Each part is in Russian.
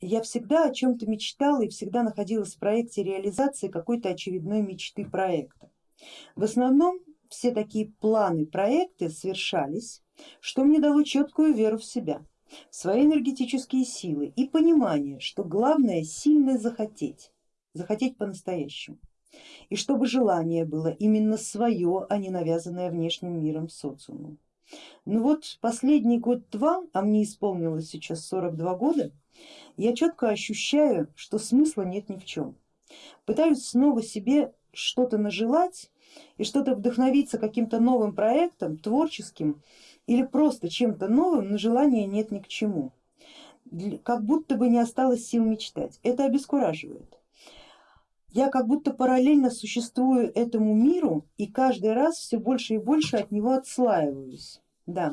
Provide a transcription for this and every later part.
я всегда о чем-то мечтала и всегда находилась в проекте реализации какой-то очередной мечты проекта. В основном все такие планы, проекты совершались, что мне дало четкую веру в себя, в свои энергетические силы и понимание, что главное сильно захотеть, захотеть по-настоящему. И чтобы желание было именно свое, а не навязанное внешним миром социумом. Ну вот последний год-два, а мне исполнилось сейчас 42 года, я четко ощущаю, что смысла нет ни в чем. Пытаюсь снова себе что-то нажелать и что-то вдохновиться каким-то новым проектом, творческим или просто чем-то новым, но желания нет ни к чему. Как будто бы не осталось сил мечтать. Это обескураживает. Я как будто параллельно существую этому миру и каждый раз все больше и больше от него отслаиваюсь. Да,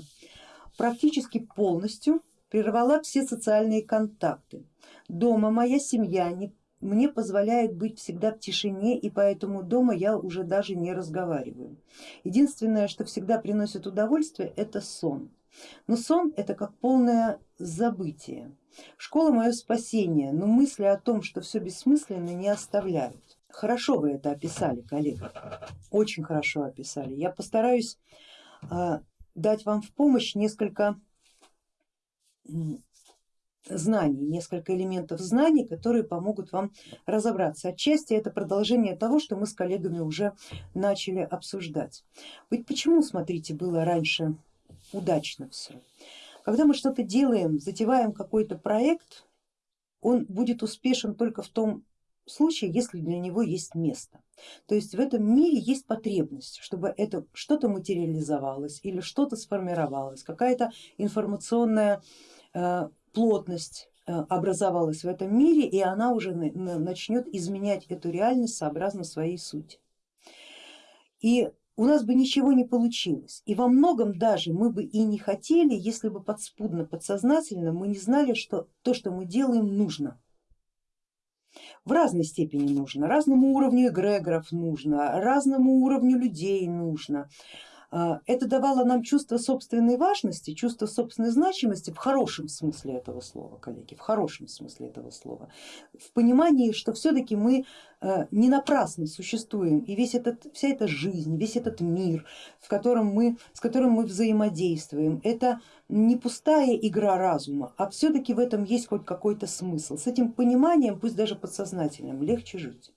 практически полностью прервала все социальные контакты. Дома моя семья не, мне позволяет быть всегда в тишине и поэтому дома я уже даже не разговариваю. Единственное, что всегда приносит удовольствие, это сон. Но сон это как полное забытие. Школа мое спасение, но мысли о том, что все бессмысленно не оставляют. Хорошо вы это описали, коллега, очень хорошо описали. Я постараюсь а, дать вам в помощь несколько знаний, несколько элементов знаний, которые помогут вам разобраться. Отчасти это продолжение того, что мы с коллегами уже начали обсуждать. Ведь почему, смотрите, было раньше удачно все? Когда мы что-то делаем, затеваем какой-то проект, он будет успешен только в том случае, если для него есть место. То есть в этом мире есть потребность, чтобы это что-то материализовалось или что-то сформировалось, какая-то информационная э, плотность э, образовалась в этом мире и она уже начнет изменять эту реальность сообразно своей сути. И у нас бы ничего не получилось. И во многом даже мы бы и не хотели, если бы подспудно, подсознательно мы не знали, что то, что мы делаем, нужно. В разной степени нужно, разному уровню эгрегоров нужно, разному уровню людей нужно. А, это давало нам чувство собственной важности, чувство собственной значимости в хорошем смысле этого слова, коллеги, в хорошем смысле этого слова, в понимании, что все-таки мы э, не напрасно существуем и весь этот, вся эта жизнь, весь этот мир, в котором мы, с которым мы взаимодействуем, это не пустая игра разума, а все-таки в этом есть хоть какой-то смысл. С этим пониманием, пусть даже подсознательным, легче жить.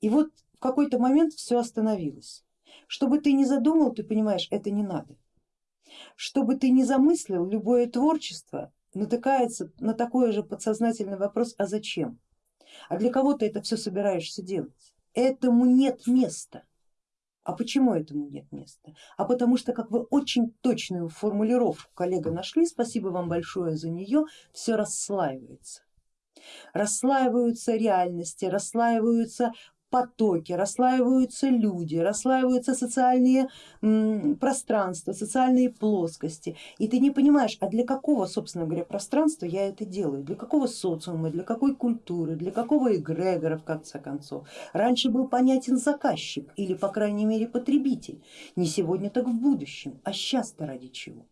И вот в какой-то момент все остановилось. Что бы ты ни задумал, ты понимаешь, это не надо. Что бы ты ни замыслил, любое творчество натыкается на такой же подсознательный вопрос, а зачем? А для кого ты это все собираешься делать? Этому нет места. А почему этому нет места? А потому что, как вы очень точную формулировку, коллега, нашли, спасибо вам большое за нее, все расслаивается. Расслаиваются реальности, расслаиваются потоки, расслаиваются люди, расслаиваются социальные пространства, социальные плоскости. И ты не понимаешь, а для какого, собственно говоря, пространства я это делаю, для какого социума, для какой культуры, для какого эгрегора в конце концов. Раньше был понятен заказчик или по крайней мере потребитель, не сегодня так в будущем, а сейчас-то ради чего.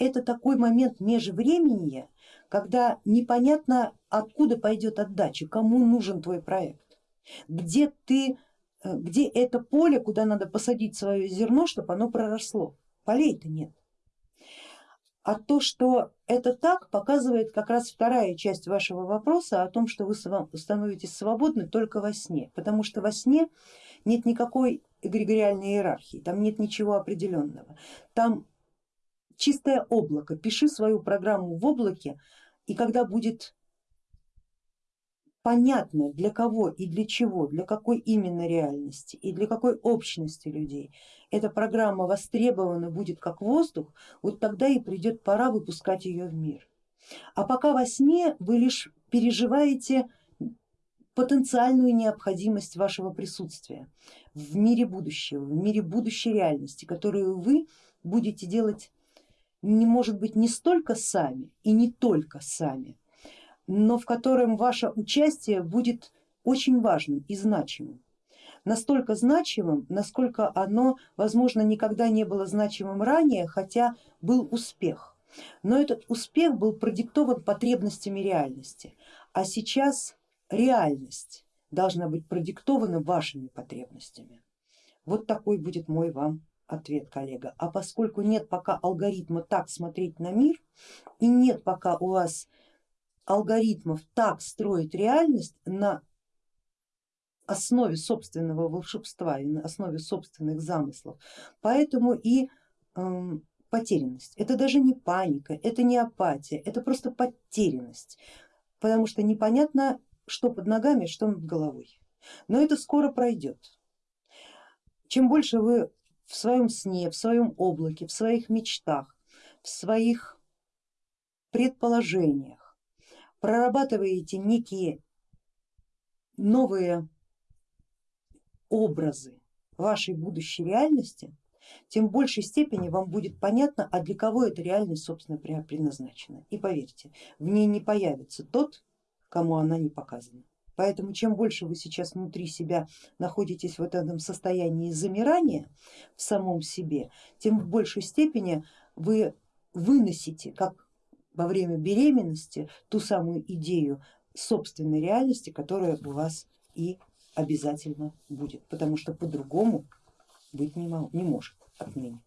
Это такой момент межвременья, когда непонятно откуда пойдет отдача, кому нужен твой проект где ты, э, где это поле, куда надо посадить свое зерно, чтобы оно проросло. Полей-то нет. А то, что это так, показывает как раз вторая часть вашего вопроса о том, что вы становитесь свободны только во сне, потому что во сне нет никакой эгрегориальной иерархии, там нет ничего определенного, там чистое облако, пиши свою программу в облаке, и когда будет понятно для кого и для чего, для какой именно реальности и для какой общности людей эта программа востребована будет как воздух, вот тогда и придет пора выпускать ее в мир. А пока во сне вы лишь переживаете потенциальную необходимость вашего присутствия в мире будущего, в мире будущей реальности, которую вы будете делать не может быть не столько сами и не только сами, но в котором ваше участие будет очень важным и значимым. Настолько значимым, насколько оно, возможно, никогда не было значимым ранее, хотя был успех. Но этот успех был продиктован потребностями реальности, а сейчас реальность должна быть продиктована вашими потребностями. Вот такой будет мой вам ответ, коллега. А поскольку нет пока алгоритма так смотреть на мир и нет пока у вас алгоритмов так строить реальность на основе собственного волшебства и на основе собственных замыслов, поэтому и э, потерянность. Это даже не паника, это не апатия, это просто потерянность, потому что непонятно, что под ногами, что над головой. Но это скоро пройдет. Чем больше вы в своем сне, в своем облаке, в своих мечтах, в своих предположениях прорабатываете некие новые образы вашей будущей реальности, тем в большей степени вам будет понятно, а для кого эта реальность собственно предназначена. И поверьте, в ней не появится тот, кому она не показана. Поэтому чем больше вы сейчас внутри себя находитесь в этом состоянии замирания в самом себе, тем в большей степени вы выносите, как во время беременности, ту самую идею собственной реальности, которая у вас и обязательно будет, потому что по-другому быть не, может отныне.